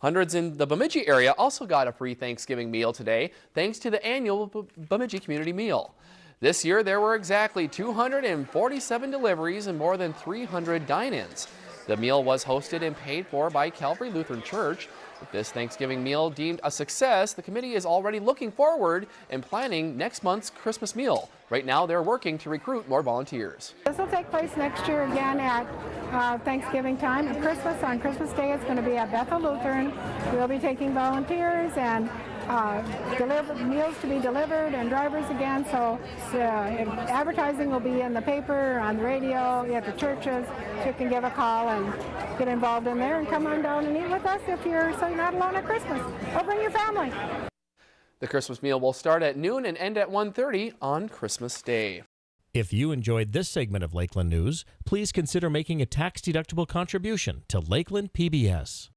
Hundreds in the Bemidji area also got a free Thanksgiving meal today thanks to the annual Bemidji Community Meal. This year there were exactly 247 deliveries and more than 300 dine-ins. The meal was hosted and paid for by Calvary Lutheran Church. With this Thanksgiving meal deemed a success, the committee is already looking forward and planning next month's Christmas meal. Right now, they're working to recruit more volunteers. This will take place next year again at uh, Thanksgiving time. And Christmas, on Christmas Day, it's going to be at Bethel Lutheran. We'll be taking volunteers and uh, deliver, meals to be delivered and drivers again. So uh, advertising will be in the paper, on the radio, at the churches. So you can give a call and get involved in there and come on down and eat with us if you're so not alone at Christmas. Or bring your family. The Christmas meal will start at noon and end at 1.30 on Christmas Day. If you enjoyed this segment of Lakeland News, please consider making a tax-deductible contribution to Lakeland PBS.